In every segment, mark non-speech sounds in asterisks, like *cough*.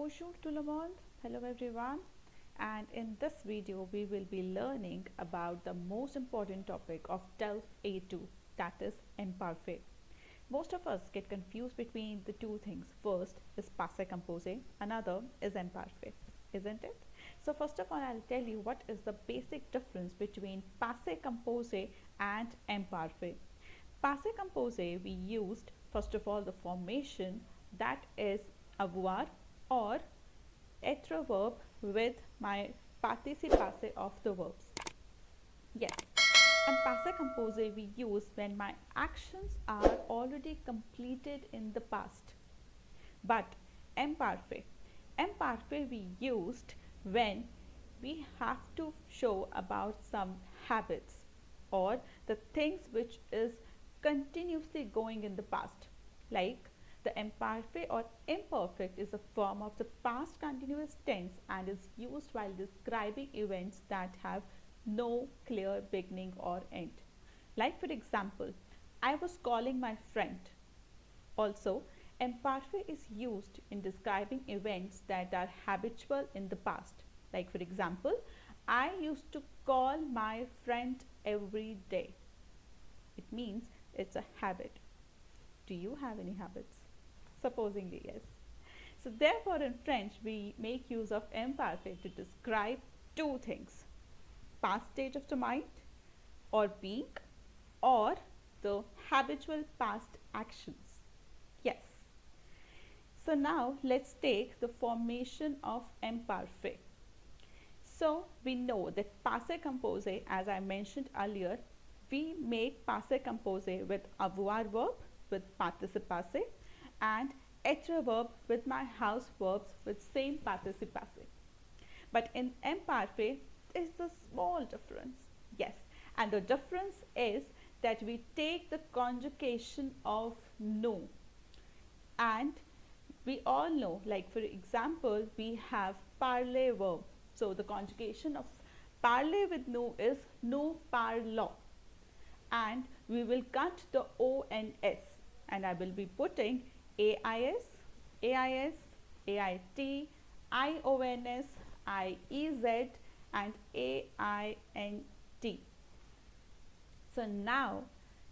Bonjour tout le. Hello everyone. And in this video, we will be learning about the most important topic of DELF A2, that is imparfait. Most of us get confused between the two things. First is passé composé, another is imparfait, isn't it? So first of all, I'll tell you what is the basic difference between passé composé and imparfait. Passé composé, we used first of all the formation that is avoir or être verb with my participe of the verbs. Yes. And passé composé we use when my actions are already completed in the past. But imparfait. Imparfait we used when we have to show about some habits or the things which is continuously going in the past like the imperfect or imperfect is a form of the past continuous tense and is used while describing events that have no clear beginning or end. Like for example, I was calling my friend. Also, imperfect is used in describing events that are habitual in the past. Like for example, I used to call my friend every day. It means it's a habit. Do you have any habits? Supposingly, yes. So therefore in French, we make use of imparfait to describe two things. Past state of the mind or being or the habitual past actions. Yes. So now let's take the formation of imparfait. So we know that passé composé as I mentioned earlier we make passé composé with avoir verb with participe passé and être verb with my house verbs with same participe passé. But in imparfait, there's a small difference. Yes, and the difference is that we take the conjugation of no and we all know like for example we have parler verb so the conjugation of parler with no is no parlons and we will cut the o and s and I will be putting AIS, AIS, AIT, IONS, IEZ and AINT. So now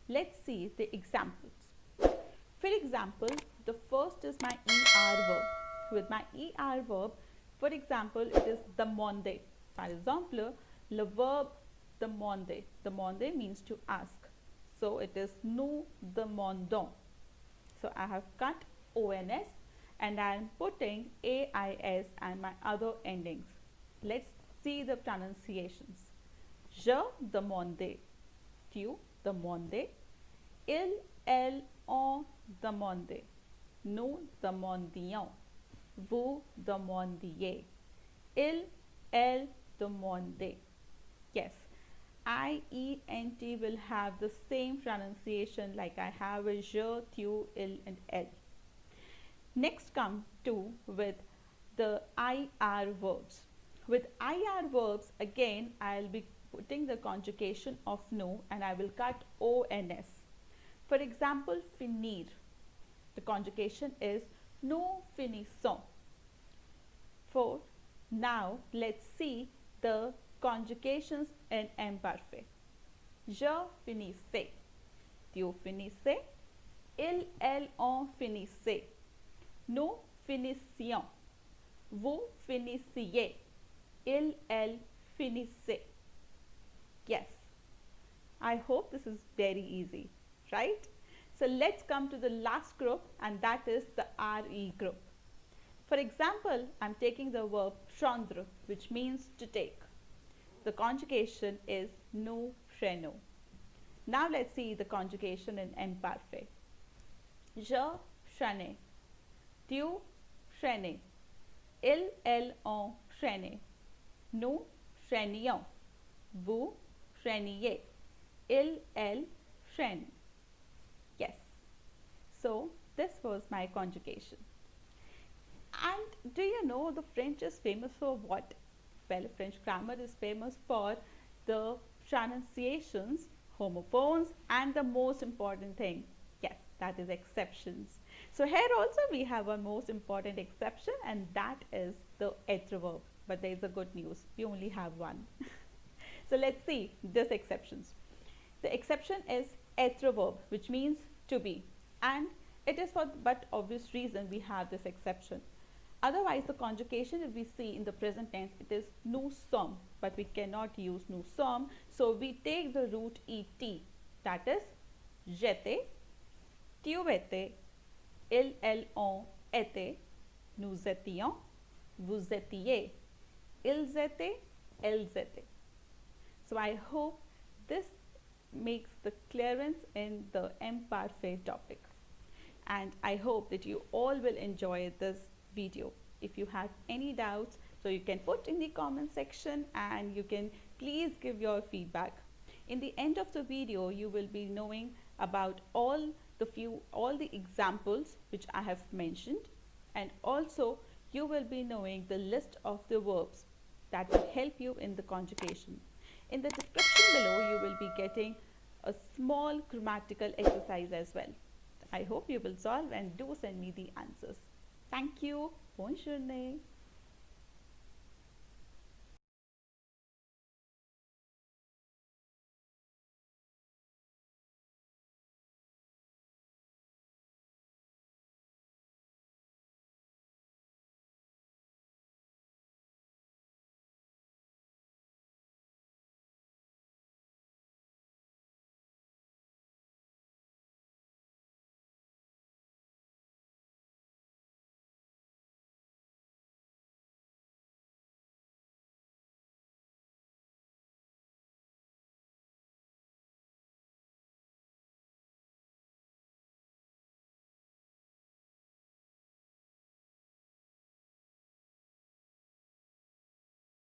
let's see the examples. For example, the first is my ER verb. With my ER verb, for example, it is demander. Par exemple, le verb The Demander means to ask. So it is nous demandons. So I have cut ONS and I am putting AIS and my other endings. Let's see the pronunciations. Je demandais, tu demandais, il, elle, on demandait, nous demandions, vous demandiez, il, elle demandait. Yes, I, E, N, T will have the same pronunciation like I have with je, tu, il and el. Next come to with the IR verbs. With IR verbs again I'll be putting the conjugation of no and I will cut ONS. For example, finir. The conjugation is no finissons. For now let's see the conjugations in imparfait. Je finissais. Tu finissais. Il, elle, on finissait. Nous finissions. Vous finissiez. Il, elle finissait. Yes. I hope this is very easy, right? So let's come to the last group and that is the RE group. For example, I'm taking the verb prendre which means to take the conjugation is nous prenons. Now let's see the conjugation in imparfait. Je prenais. Tu prenais. Il, elle, on prenait. Nous prenions. Vous preniez. Il, elle prenne. Yes. So this was my conjugation. And do you know the French is famous for what? Well, French grammar is famous for the pronunciations, homophones and the most important thing, yes, that is exceptions. So here also we have a most important exception and that is the être verb. But there is a good news. We only have one. *laughs* so let's see this exceptions. The exception is être verb which means to be and it is for but obvious reason we have this exception. Otherwise the conjugation if we see in the present tense it is nous sommes but we cannot use nous sommes. So we take the root et that is j'étais, tu étais, ils, étaient, nous étions, vous étiez, ils étaient, elles étaient. So I hope this makes the clearance in the imperfect topic. And I hope that you all will enjoy this video. If you have any doubts, so you can put in the comment section and you can please give your feedback. In the end of the video, you will be knowing about all the few all the examples which I have mentioned and also you will be knowing the list of the verbs that will help you in the conjugation. In the description below you will be getting a small grammatical exercise as well. I hope you will solve and do send me the answers. Thank you. Bonne.